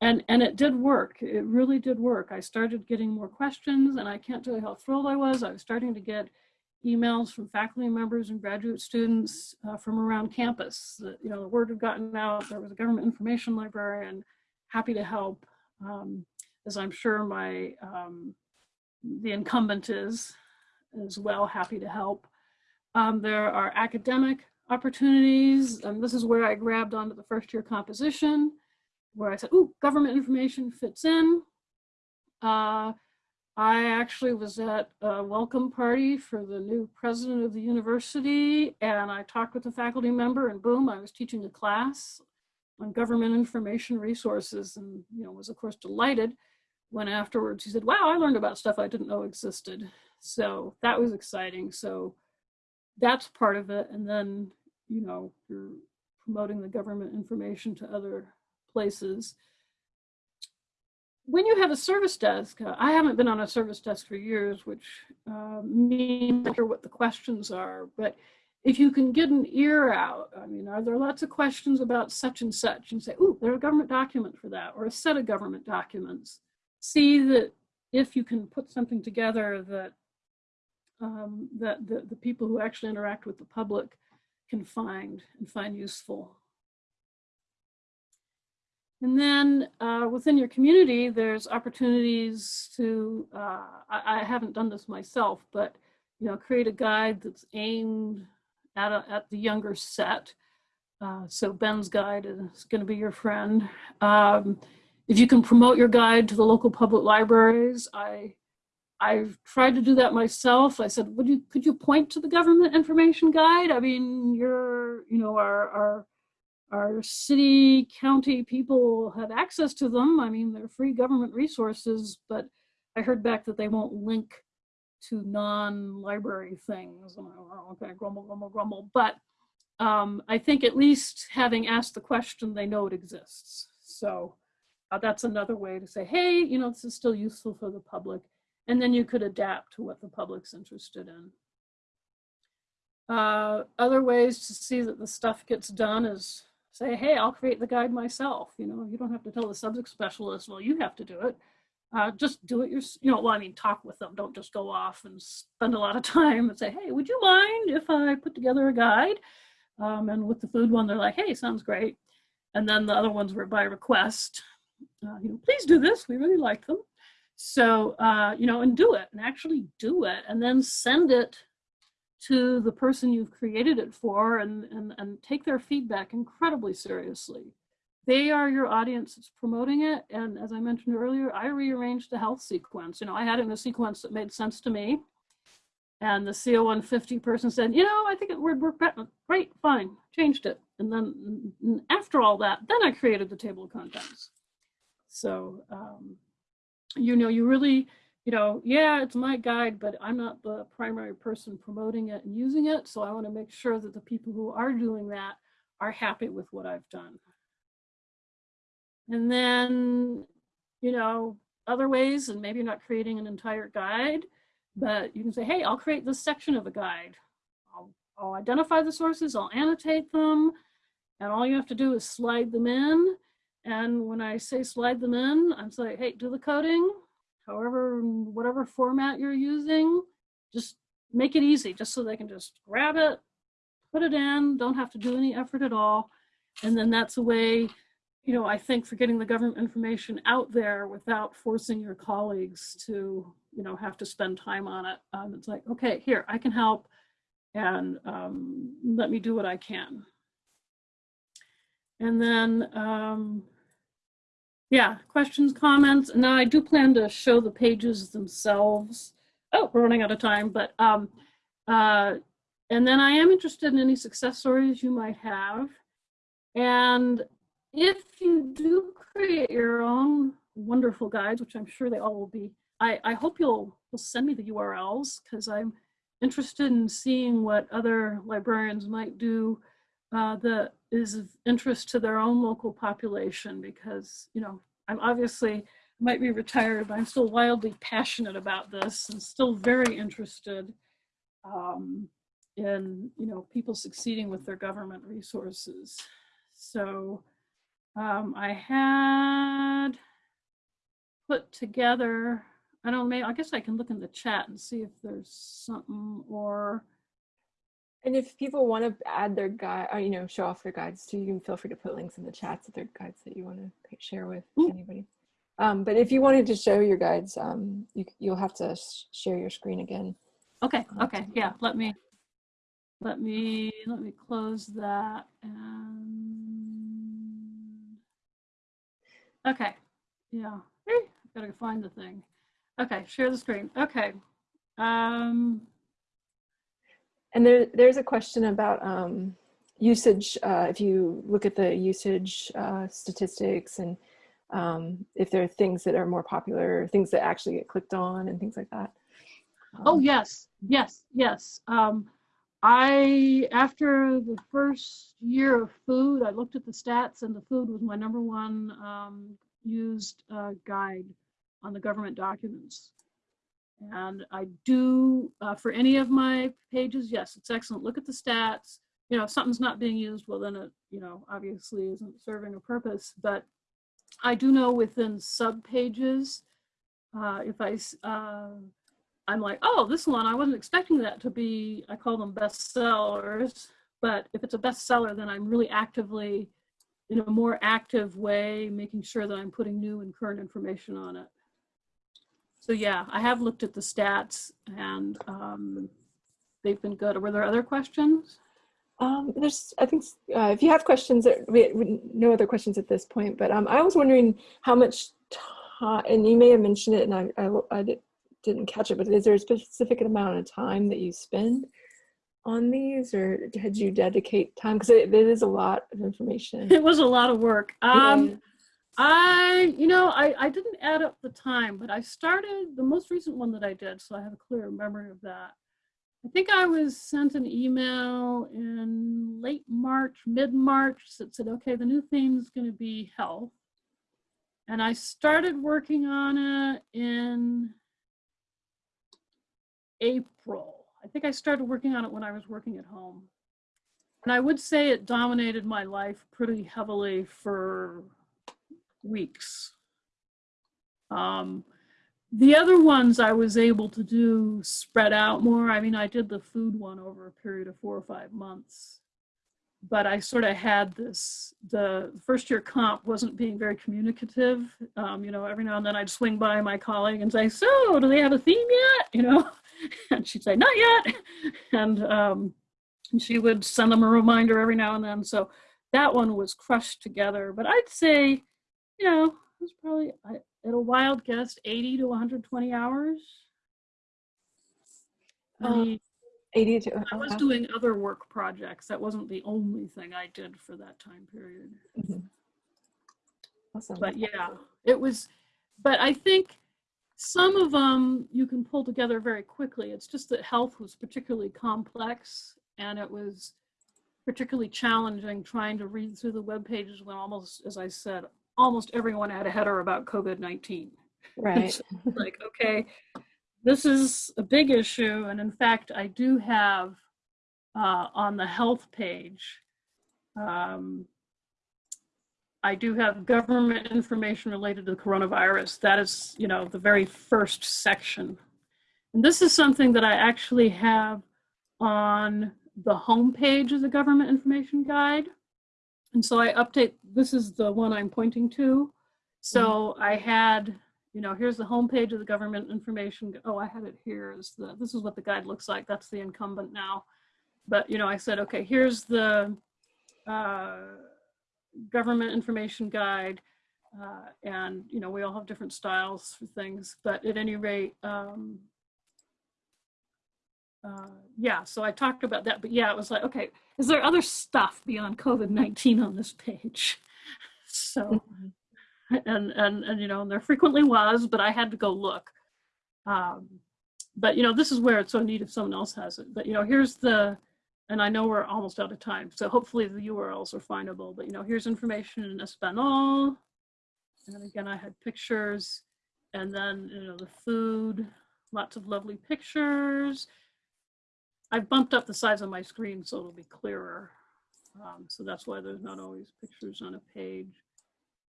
Speaker 2: And, and it did work. It really did work. I started getting more questions and I can't tell you how thrilled I was. I was starting to get emails from faculty members and graduate students uh, from around campus. That, you know, the word had gotten out, there was a government information librarian happy to help, um, as I'm sure my, um, the incumbent is as well, happy to help. Um, there are academic opportunities, and this is where I grabbed onto the first year composition, where I said, ooh, government information fits in. Uh, I actually was at a welcome party for the new president of the university, and I talked with a faculty member, and boom, I was teaching a class on government information resources, and you know was of course delighted when afterwards he said, "Wow, I learned about stuff I didn't know existed." So that was exciting. So that's part of it, and then you know you're promoting the government information to other places. When you have a service desk, uh, I haven't been on a service desk for years, which uh, means sure what the questions are, but if you can get an ear out, I mean, are there lots of questions about such and such? And say, oh, there's a government document for that or a set of government documents. See that if you can put something together that um, that the, the people who actually interact with the public can find and find useful. And then uh, within your community, there's opportunities to, uh, I, I, haven't done this myself, but you know, create a guide that's aimed at, a, at the younger set. Uh, so Ben's guide is gonna be your friend. Um, if you can promote your guide to the local public libraries, I, I've tried to do that myself. I said, would you, could you point to the government information guide? I mean, you're, you know, our, our our city, county people have access to them. I mean, they're free government resources, but I heard back that they won't link to non-library things. I'm like, oh, okay, grumble, grumble, grumble. But um, I think at least having asked the question, they know it exists. So uh, that's another way to say, hey, you know, this is still useful for the public. And then you could adapt to what the public's interested in. Uh, other ways to see that the stuff gets done is say, hey, I'll create the guide myself. You know, you don't have to tell the subject specialist, well, you have to do it. Uh, just do it yourself. You know, well, I mean, talk with them. Don't just go off and spend a lot of time and say, hey, would you mind if I put together a guide? Um, and with the food one, they're like, hey, sounds great. And then the other ones were by request. Uh, you know, please do this. We really like them. So, uh, you know, and do it and actually do it and then send it to the person you've created it for and, and, and take their feedback incredibly seriously. They are your audience that's promoting it. And as I mentioned earlier, I rearranged the health sequence. You know, I had it in a sequence that made sense to me. And the CO150 person said, you know, I think it would work better. Great, fine, changed it. And then after all that, then I created the table of contents. So, um, you know, you really, you know, yeah, it's my guide, but I'm not the primary person promoting it and using it. So I want to make sure that the people who are doing that are happy with what I've done. And then, you know, other ways, and maybe you're not creating an entire guide, but you can say, hey, I'll create this section of a guide. I'll, I'll identify the sources, I'll annotate them, and all you have to do is slide them in. And when I say slide them in, I'm saying, hey, do the coding, however, whatever format you're using, just make it easy, just so they can just grab it, put it in, don't have to do any effort at all. And then that's a way, you know, I think for getting the government information out there without forcing your colleagues to, you know, have to spend time on it. Um, it's like, okay, here, I can help and um, let me do what I can. And then um, yeah, questions, comments. Now I do plan to show the pages themselves. Oh, we're running out of time, but um, uh, and then I am interested in any success stories you might have. And if you do create your own wonderful guides, which I'm sure they all will be, I, I hope you'll, you'll send me the URLs because I'm interested in seeing what other librarians might do uh, that is of interest to their own local population because, you know, I'm obviously might be retired, but I'm still wildly passionate about this and still very interested um, in, you know, people succeeding with their government resources. So um, I had put together, I don't know, I guess I can look in the chat and see if there's something or
Speaker 1: and if people want to add their guide, or, uh, you know, show off their guides too, you can feel free to put links in the chats of their guides that you want to share with Ooh. anybody. Um, but if you wanted to show your guides, um, you, you'll have to sh share your screen again.
Speaker 2: Okay. Okay. Yeah. Let me. let me, let me close that and, okay, yeah, I've gotta find the thing. Okay, share the screen, okay. Um,
Speaker 1: And there, there's a question about um, usage. Uh, if you look at the usage uh, statistics and um, if there are things that are more popular, things that actually get clicked on and things like that.
Speaker 2: Oh,
Speaker 1: Um,
Speaker 2: yes, yes, yes. Um, I, after the first year of food, I looked at the stats and the food was my number one um, used uh, guide on the government documents. And I do, uh, for any of my pages, yes, it's excellent. Look at the stats. You know, if something's not being used, well, then it, you know, obviously isn't serving a purpose. But I do know within sub pages, uh, if I, uh, I'm like, oh, this one, I wasn't expecting that to be, I call them bestsellers. But if it's a bestseller, then I'm really actively, in a more active way, making sure that I'm putting new and current information on it. So yeah, I have looked at the stats and um, they've been good. Were there other questions?
Speaker 1: Um, there's, I think, uh, if you have questions, we, we, no other questions at this point, but um, I was wondering how much time, and you may have mentioned it and I, I, I di- didn't catch it, but is there a specific amount of time that you spend on these or did you dedicate time? Because it, it is a lot of information.
Speaker 2: It was a lot of work. Um,
Speaker 1: Yeah.
Speaker 2: I, you know, I, I didn't add up the time, but I started the most recent one that I did, so I have a clear memory of that. I think I was sent an email in late March, mid March that said, okay, the new theme is going to be health. And I started working on it in April. I think I started working on it when I was working at home. And I would say it dominated my life pretty heavily for weeks. Um, the other ones I was able to do spread out more. I mean, I did the food one over a period of four or five months. But I sort of had this, the first year comp wasn't being very communicative. Um, you know, every now and then I'd swing by my colleague and say, so do they have a theme yet? You know, and she'd say, not yet. And, um, and she would send them a reminder every now and then. So that one was crushed together. But I'd say, you know, it was probably at a wild guess 80 to 120 hours. I
Speaker 1: Um,
Speaker 2: mean,
Speaker 1: 80 to,
Speaker 2: I was doing other work projects. That wasn't the only thing I did for that time period.
Speaker 1: Mhm. Awesome.
Speaker 2: But yeah, it was, but I think some of them you can pull together very quickly. It's just that health was particularly complex and it was particularly challenging trying to read through the web pages when almost, as I said, almost everyone had a header about COVID-19.
Speaker 1: right.
Speaker 2: like, okay, this is a big issue. And in fact, I do have uh, on the health page, um, I do have government information related to the coronavirus. That is, you know, the very first section. And this is something that I actually have on the home page of the government information guide. And so I update, this is the one I'm pointing to. So I had, you know, here's the homepage of the government information. Oh, I had it here. Is the this is what the guide looks like. That's the incumbent now. But you know, I said, okay, here's the uh, government information guide, uh, and you know, we all have different styles for things. But at any rate, um, uh, yeah. So I talked about that. But yeah, it was like, okay, is there other stuff beyond COVID nineteen on this page? So and and and you know and there frequently was but i had to go look um but you know this is where it's so neat if someone else has it but you know here's the and i know we're almost out of time so hopefully the urls are findable but you know here's information in español and then again i had pictures and then you know the food lots of lovely pictures i've bumped up the size of my screen so it'll be clearer. Um, so that's why there's not always pictures on a page.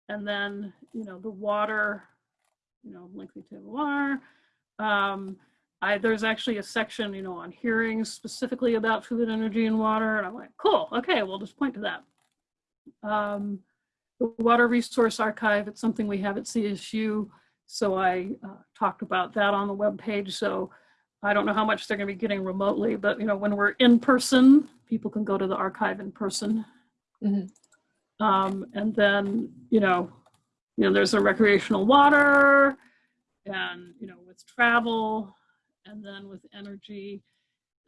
Speaker 2: And then you know the water you know lengthy table R. Um, I there's actually a section you know on hearings specifically about food energy and water and I'm like cool okay we'll just point to that. Um, the water resource archive it's something we have at CSU so I uh, talked about that on the web page so I don't know how much they're going to be getting remotely, but you know, when we're in person, people can go to the archive in person.
Speaker 1: Mhm.
Speaker 2: Um, and then, you know, you know, there's a recreational water and, you know, with travel and then with energy.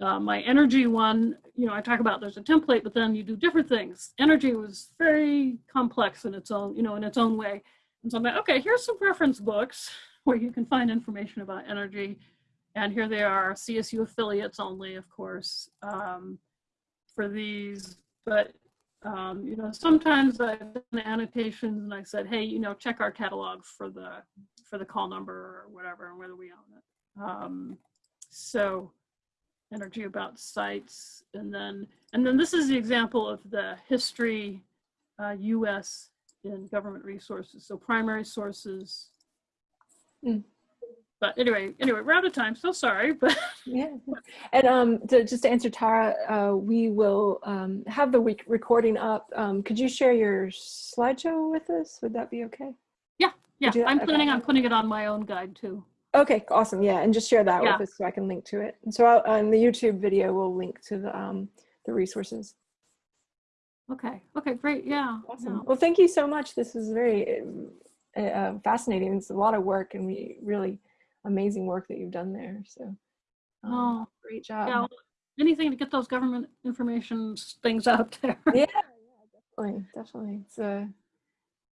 Speaker 2: Uh, my energy one, you know, I talk about there's a template, but then you do different things. Energy was very complex in its own, you know, in its own way. And so I'm like, okay, here's some reference books where you can find information about energy. And here they are, CSU affiliates only, of course, um, for these. But, um, you know, sometimes I've done annotations and I said, hey, you know, check our catalog for the for the call number or whatever, and whether we own it. Um, so energy about sites and then and then this is the example of the history uh, us in government resources so primary sources
Speaker 1: Mm.
Speaker 2: But anyway anyway we're out of time so sorry but
Speaker 1: Yeah, and um, to, just to answer Tara, uh, we will um, have the week recording up. Um, could you share your slideshow with us? Would that be okay?
Speaker 2: yeah
Speaker 1: yeah.
Speaker 2: i'm
Speaker 1: Okay.
Speaker 2: planning on putting it on my own guide too
Speaker 1: Okay, awesome. Yeah, and just share that
Speaker 2: Yeah.
Speaker 1: with us so I can link to it. And so I'll, on the YouTube video, we'll link to the um, the resources.
Speaker 2: okay okay great yeah
Speaker 1: Awesome.
Speaker 2: yeah.
Speaker 1: Well, thank you so much. This is very uh, uh, fascinating. It's a lot of work and we really amazing work that you've done there. So um,
Speaker 2: oh
Speaker 1: great job.
Speaker 2: yeah anything to get those government information things out there
Speaker 1: yeah, yeah, definitely, definitely. It's a,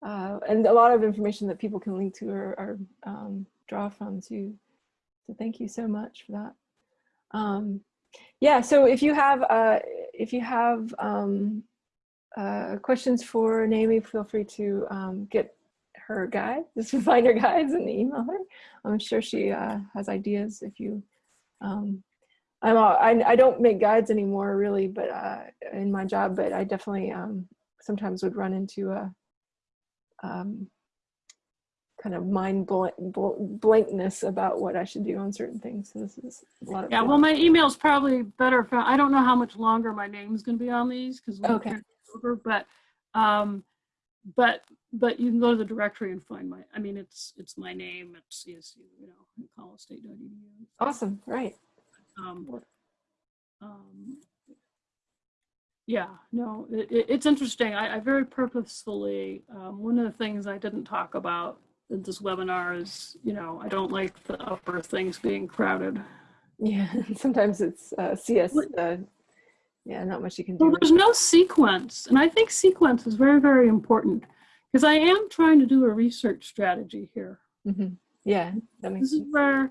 Speaker 1: uh, and a lot of information that people can link to or, or um, draw from too. So thank you so much for that. Um, yeah, so if you have uh, if you have um, uh, questions for Naomi, feel free to um, get her guide, just find her guides and email her. I'm sure she uh, has ideas if you um, I'm all, I, I don't make guides anymore really, but uh, in my job, but I definitely um, sometimes would run into a um, kind of mind blank, blankness about what I should do on certain things. So this is a lot of
Speaker 2: Yeah,
Speaker 1: good-
Speaker 2: well, my email's probably better. For, I don't know how much longer my name's going to be on these because
Speaker 1: Okay.
Speaker 2: over, but um, but but you can go to the directory and find my. I mean, it's it's my name. It's CSU, you know, colostate.edu.
Speaker 1: awesome, right?
Speaker 2: Um, um, yeah, no, it, it, it's interesting. I, I very purposefully, um, one of the things I didn't talk about in this webinar is, you know, I don't like the upper things being crowded.
Speaker 1: Yeah, sometimes it's uh, CS. Uh, yeah, not much you can do.
Speaker 2: Well, there's no sequence, and I think sequence is very, very important because I am trying to do a research strategy here.
Speaker 1: Mhm. Yeah, that makes
Speaker 2: This is where,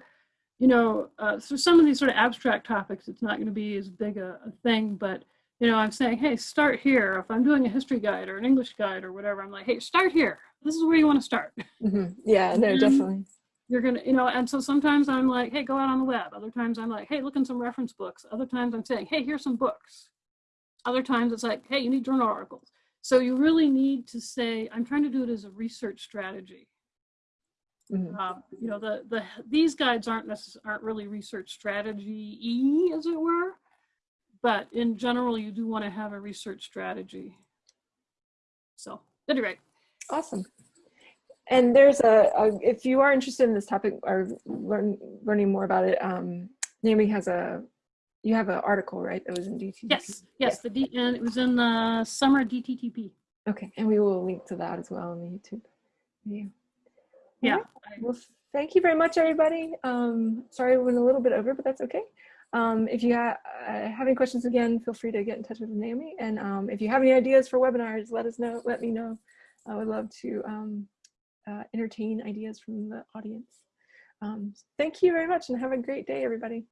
Speaker 2: you know, uh, so some of these sort of abstract topics, it's not going to be as big a, a thing, but you know, I'm saying, hey, start here. If I'm doing a history guide or an English guide or whatever, I'm like, hey, start here. This is where you want to start.
Speaker 1: Mhm. Yeah, no,
Speaker 2: Mhm.
Speaker 1: definitely.
Speaker 2: You're gonna, you know, and so sometimes I'm like, hey, go out on the web. Other times I'm like, hey, look in some reference books. Other times I'm saying, hey, here's some books. Other times it's like, hey, you need journal articles. So you really need to say, I'm trying to do it as a research strategy.
Speaker 1: Mhm.
Speaker 2: Um, you know, the the these guides aren't necess- aren't really research strategy y as it were, but in general, you do want to have a research strategy. So, at any rate,
Speaker 1: Awesome. And there's a, a, if you are interested in this topic or learn, learning more about it, um, Naomi has a, you have an article, right? That was in DTTP.
Speaker 2: yes, yes, the D and it was in the summer DTTP.
Speaker 1: Okay, and we will link to that as well on the YouTube video.
Speaker 2: Yeah.
Speaker 1: Well, thank you very much, everybody. Um, sorry, we went a little bit over, but that's okay. Um, if you ha uh, have any questions again, feel free to get in touch with Naomi. And um, if you have any ideas for webinars, let us know. Let me know. I would love to um, uh, entertain ideas from the audience. Um, thank you very much and have a great day, everybody.